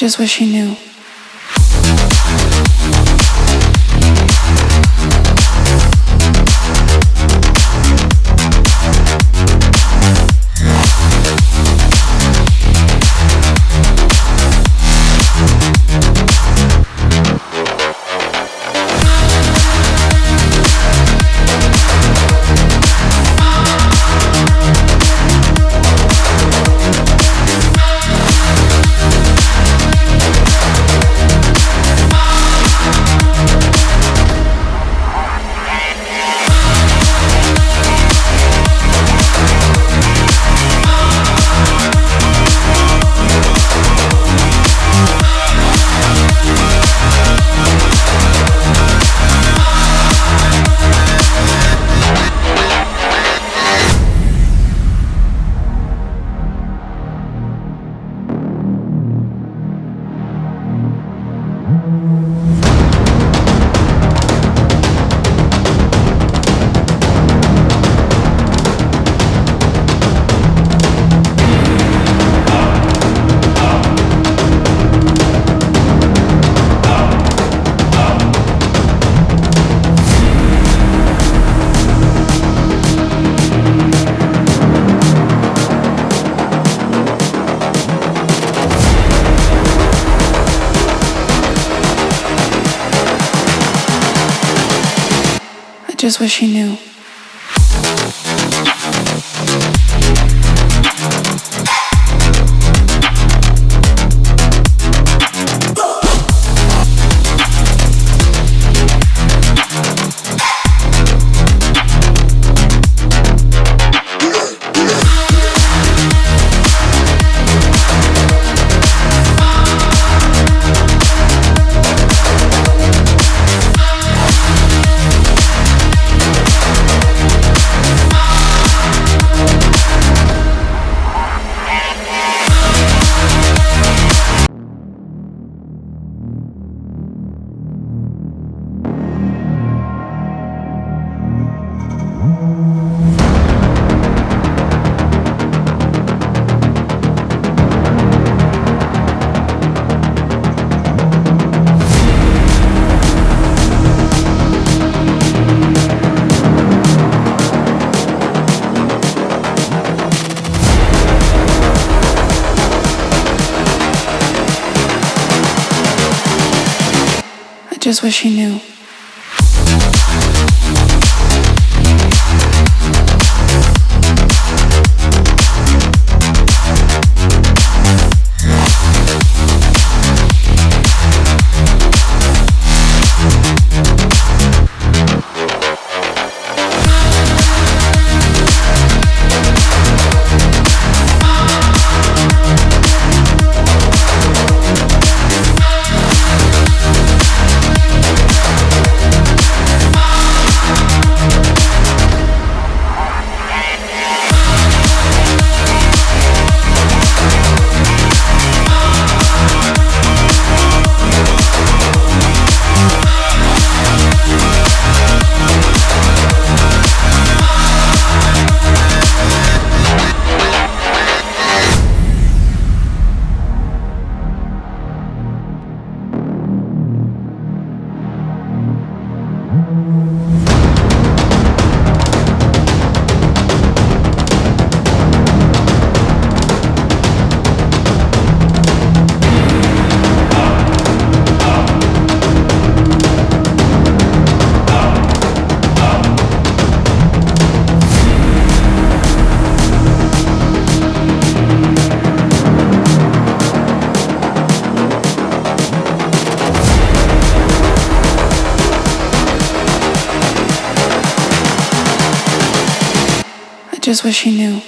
just wish he knew. Just wish he knew. Just wish he knew. Just wish he knew.